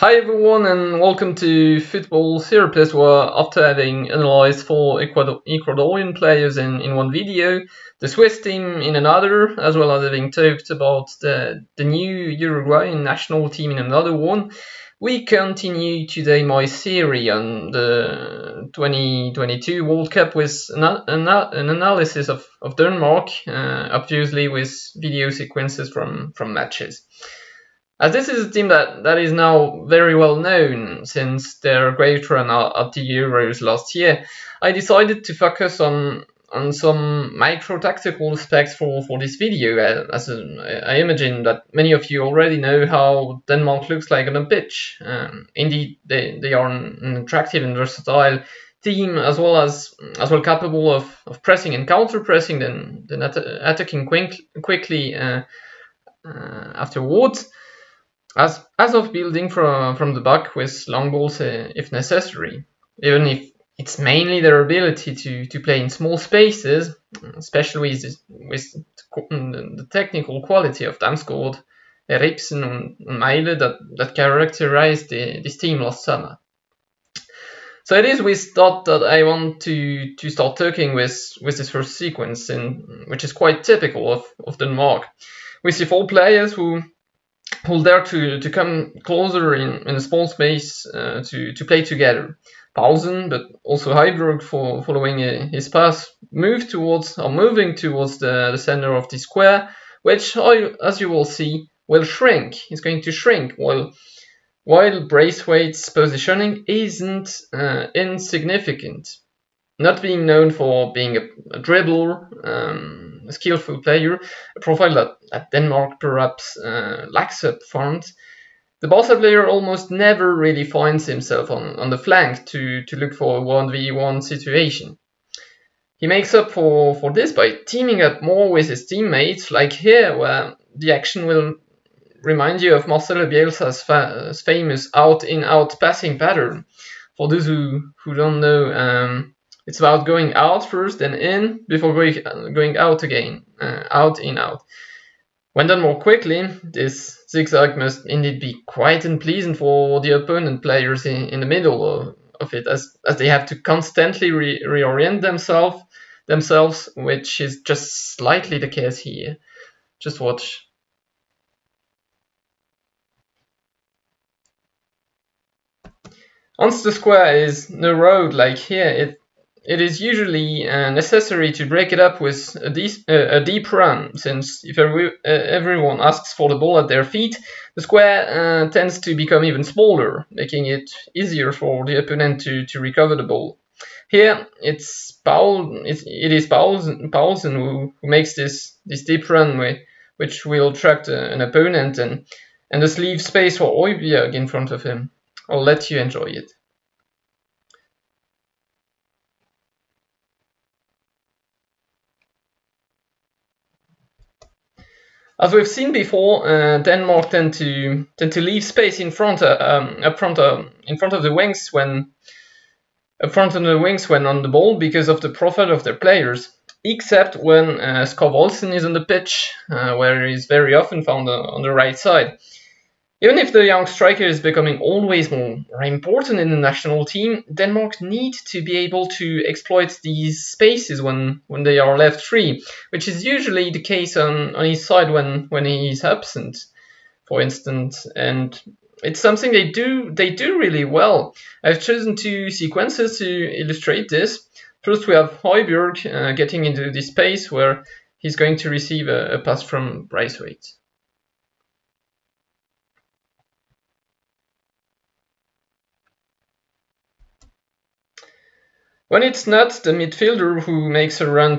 Hi everyone and welcome to Football Plus where after having analyzed four Ecuador Ecuadorian players in, in one video, the Swiss team in another, as well as having talked about the, the new Uruguayan national team in another one, we continue today my series on the 2022 World Cup with an, an, an analysis of, of Denmark, uh, obviously with video sequences from, from matches. As this is a team that, that is now very well known since their great run at the Euros last year, I decided to focus on on some micro tactical aspects for, for this video, uh, as I imagine that many of you already know how Denmark looks like on a pitch. Um, indeed, they, they are an attractive and versatile team, as well as as well capable of, of pressing and counter pressing, then then attacking quick, quickly uh, uh, afterwards as as of building from from the back with long balls uh, if necessary. Even if it's mainly their ability to, to play in small spaces, especially with, with the technical quality of Damsgaard, Eriksen, and Mæhle that, that characterized the, this team last summer. So it is with that that I want to, to start talking with, with this first sequence, in, which is quite typical of, of Denmark. We see four players who who dare to, to come closer in, in a small space uh, to, to play together. Poulsen, but also Højbjerg for following uh, his pass, move towards or moving towards the, the center of the square, which, as you will see, will shrink. It's going to shrink while while Braithwaite's positioning isn't uh, insignificant. Not being known for being a, a dribbler, um, a skillful player, a profile that, that Denmark perhaps uh, lacks up front. The Barca player almost never really finds himself on, on the flank to, to look for a 1v1 situation. He makes up for, for this by teaming up more with his teammates, like here, where the action will remind you of Marcelo Bielsa's fa famous out-in-out passing pattern. For those who, who don't know, um, it's about going out first, then in, before going, going out again, uh, out, in, out. When done more quickly, this zigzag must indeed be quite unpleasant for the opponent players in, in the middle of, of, it, as, as they have to constantly re reorient themselves, themselves, which is just slightly the case here. Just watch. Once the square is no road like here, it it is usually uh, necessary to break it up with a, deep, uh, a deep run, since if every, uh, everyone asks for the ball at their feet, the square uh, tends to become even smaller, making it easier for the opponent to, to recover the ball. Here, it's Paul, it's, it is Poulsen who, who makes this, this deep run, which will attract uh, an opponent and, and thus leave space for Højbjerg in front of him. I'll let you enjoy it. As we've seen before, uh, Denmark tend to tend to leave space in front, uh, um, up front, uh, in front of the wings when up front of the wings when on the ball because of the profile of their players. Except when uh, Skov Olsen is on the pitch, uh, where he's very often found on the right side. Even if the young striker is becoming always more important in the national team, Denmark need to be able to exploit these spaces when, when they are left free, which is usually the case on, on his side when, when he is absent, for instance. And it's something they do they do really well. I've chosen two sequences to illustrate this. First, we have Højbjerg uh, getting into this space where he's going to receive a, a pass from Braithwaite. When it's not the midfielder who makes a run,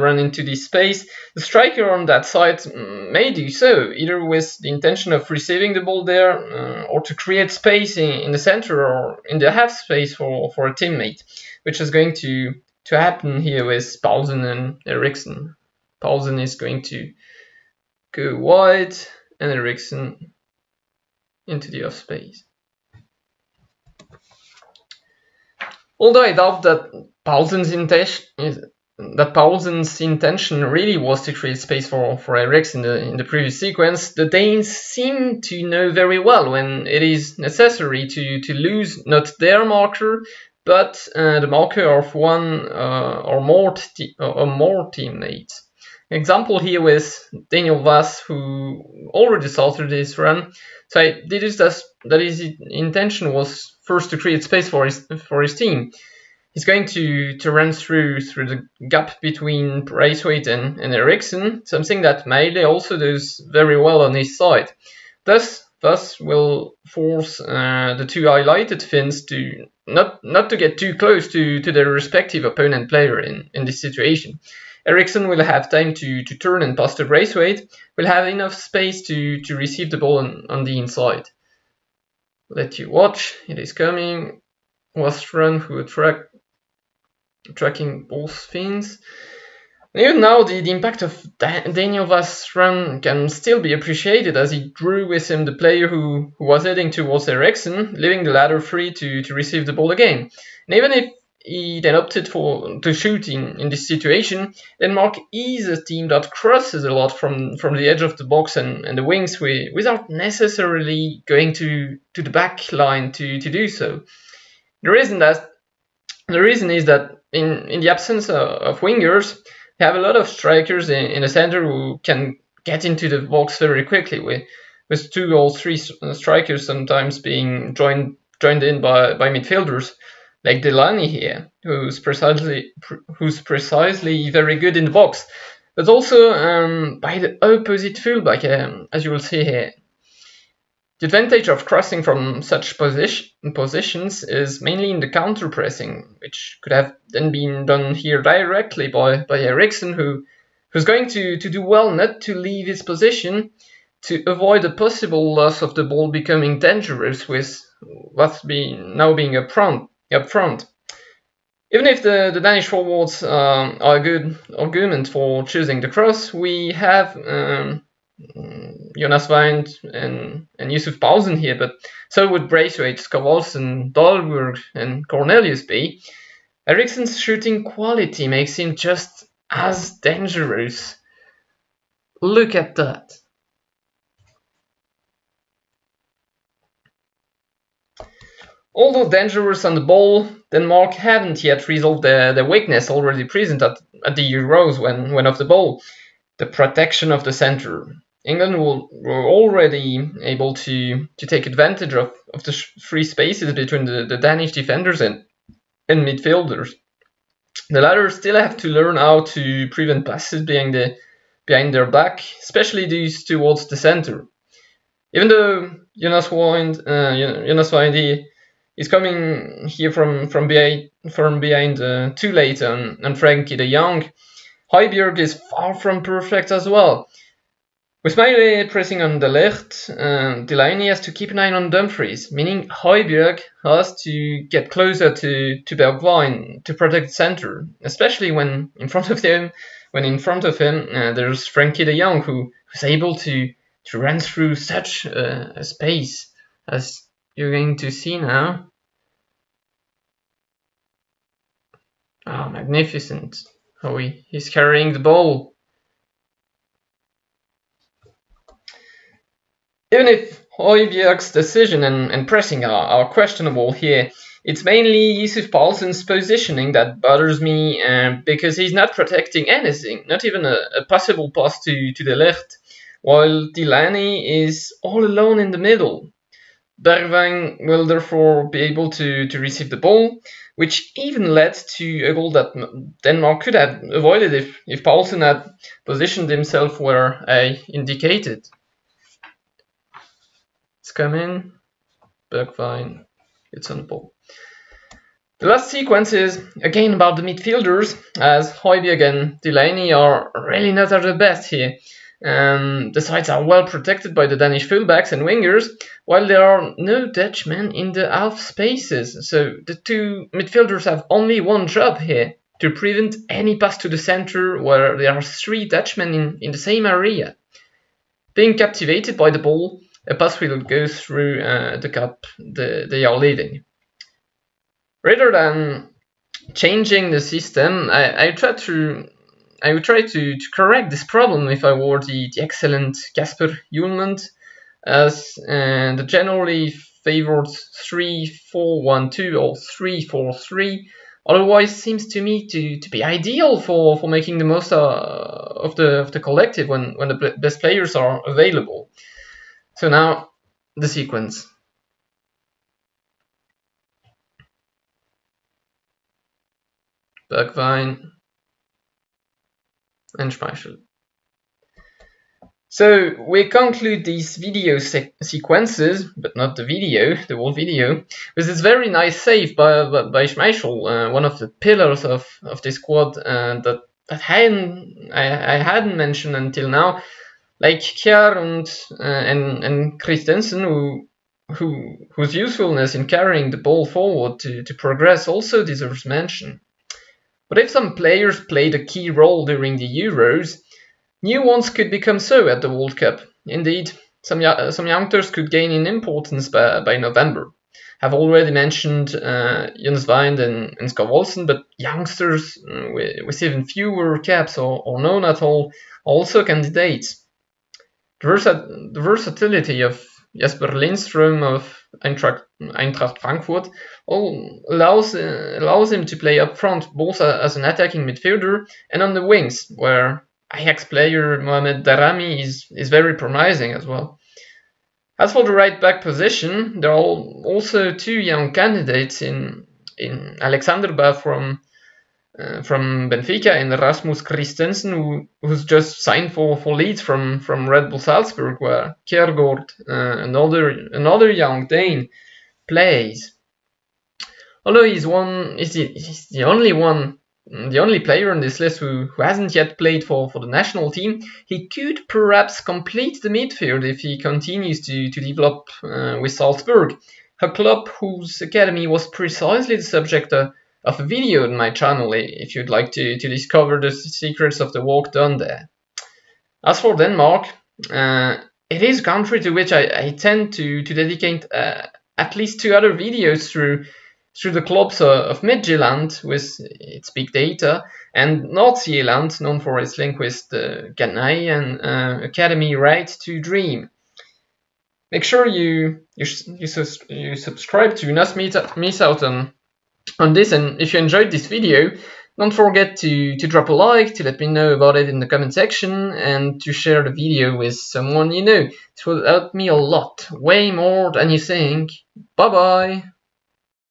run into this space, the striker on that side may do so, either with the intention of receiving the ball there uh, or to create space in, in, the center or in the half space for, for a teammate, which is going to, to happen here with Poulsen and Eriksen. Poulsen is going to go wide and Eriksen into the half space. Although I doubt that Poulsen's intention, that Poulsen's intention really was to create space for, for Eriks in the, in the previous sequence, the Danes seem to know very well when it is necessary to, to lose not their marker, but uh, the marker of one uh, or more, or more teammates. Example here with Daniel Wass, who already started this run. So I did this that, his intention was first to create space for his for his team he's going to, to run through through the gap between Braithwaite and, and Eriksen, something that Mæhle also does very well on his side. Thus, thus will force uh, the two highlighted Finns to not not to get too close to, to their respective opponent player in, in this situation. Eriksen will have time to, to turn and pass to Braithwaite, will have enough space to, to receive the ball on, on the inside. Let you watch, it is coming. Was run a track tracking both Finns. Even now, the, the impact of Daniel Wass' run can still be appreciated as he drew with him the player who, who was heading towards Eriksen, leaving the latter free to, to receive the ball again. And even if he then opted for to shoot in, in this situation, Denmark is a team that crosses a lot from, from the edge of the box and, and the wings with, without necessarily going to, to the back line to, to do so. The reason that the reason is that in, in the absence of, of wingers, they have a lot of strikers in, in the center who can get into the box very quickly with, with two or three strikers sometimes being joined joined in by, by midfielders like Delaney here, who's precisely who's precisely very good in the box, but also um, by the opposite fullback, um, as you will see here. The advantage of crossing from such position, positions is mainly in the counter pressing, which could have then been done here directly by, by Eriksen, who, who's going to, to do well not to leave his position to avoid a possible loss of the ball becoming dangerous with what's being, now being up front. Up front. Even if the, the Danish forwards um, are a good argument for choosing the cross, we have um, Jonas Wind and, and Yusuf Poulsen here, but so would Braithwaite, Skavoldsen, Dolberg, and Cornelius be. Eriksen's shooting quality makes him just as dangerous. Look at that. Although dangerous on the ball, Denmark haven't yet resolved the, the weakness already present at, at the Euros when, when off the ball, the protection of the center. England will, were already able to, to take advantage of, of the free spaces between the, the Danish defenders and, and midfielders. The latter still have to learn how to prevent passes behind, the, behind their back, especially these towards the center. Even though Jonas Wind, uh, Jonas Wind is coming here from, from behind, from behind uh, too late on, on Frenkie de Jong, Højbjerg is far from perfect as well. With Mæhle pressing on de Ligt, uh, Delaney has to keep an eye on Dumfries, meaning Højbjerg has to get closer to, to Bergwijn to protect the center, especially when in front of him, when in front of him uh, there's Frenkie de Jong who, who's able to, to run through such a, a space as you're going to see now. Oh, magnificent. Oh, he, he's carrying the ball. Even if Højbjerg's decision and, and pressing are, are, questionable here, it's mainly Yusuf Poulsen's positioning that bothers me uh, because he's not protecting anything, not even a, a possible pass to, to the left, while Delaney is all alone in the middle. Bergwijn will therefore be able to, to receive the ball, which even led to a goal that Denmark could have avoided if, if Poulsen had positioned himself where I indicated. It's coming. Bergwijn. It's on the ball. The last sequence is again about the midfielders, as Højbjerg and Delaney are really not at their best here. Um, the sides are well protected by the Danish fullbacks and wingers, while there are no Dutchmen in the half spaces. So the two midfielders have only one job here to prevent any pass to the center where there are three Dutchmen in, in the same area. Being captivated by the ball, a pass will go through uh, the cup the, they are leading. Rather than changing the system, I, I try to I would try to, to correct this problem if I were the, the excellent Kasper Hjulmand, as uh, the generally favored 3-4-1-2 or 3-4-3 otherwise seems to me to, to be ideal for, for making the most uh, of the of the collective when, when the best players are available. So now the sequence. Bergwijn and Schmeichel. So we conclude these video se sequences, but not the video, the whole video, with this very nice save by, by, by Schmeichel, uh, one of the pillars of, of this squad uh, that, that hadn't, I, I hadn't mentioned until now, like Kjær and, uh, and, and Christensen, who, who, whose usefulness in carrying the ball forward to, to progress also deserves mention. But if some players played a key role during the Euros, new ones could become so at the World Cup. Indeed, some, some youngsters could gain in importance by, by November. I've already mentioned uh, Jens Wind and, and Skov but youngsters uh, with, even fewer caps or, or none at all also candidates. The, the versatility of Jesper Lindström of Eintracht, Eintracht Frankfurt allows, uh, allows him to play up front both as an attacking midfielder and on the wings, where Ajax player Mohamed Daramy is, is very promising as well. As for the right back position, there are also two young candidates in in Alexander Bah from uh, from Benfica and Rasmus Kristensen, who, who's just signed for, for Leeds from, from Red Bull Salzburg, where Kjærgaard, uh, another another young Dane, plays. Although he's one, he's the, he's the only one, the only player on this list who, who hasn't yet played for, for the national team, he could perhaps complete the midfield if he continues to, to develop uh, with Salzburg, a club whose academy was precisely the subject of of a video on my channel if you'd like to, to discover the secrets of the work done there. As for Denmark, uh, it is a country to which I, I tend to, to dedicate uh, at least two other videos through through the clubs uh, of Midtjylland with its big data and Nordsjælland, known for its link with the Ghanaian uh, Academy Right to Dream. Make sure you you, you, you subscribe to not miss out on on this and if you enjoyed this video don't forget to, to drop a like to let me know about it in the comment section and to share the video with someone you know. It will help me a lot, way more than you think. Bye bye!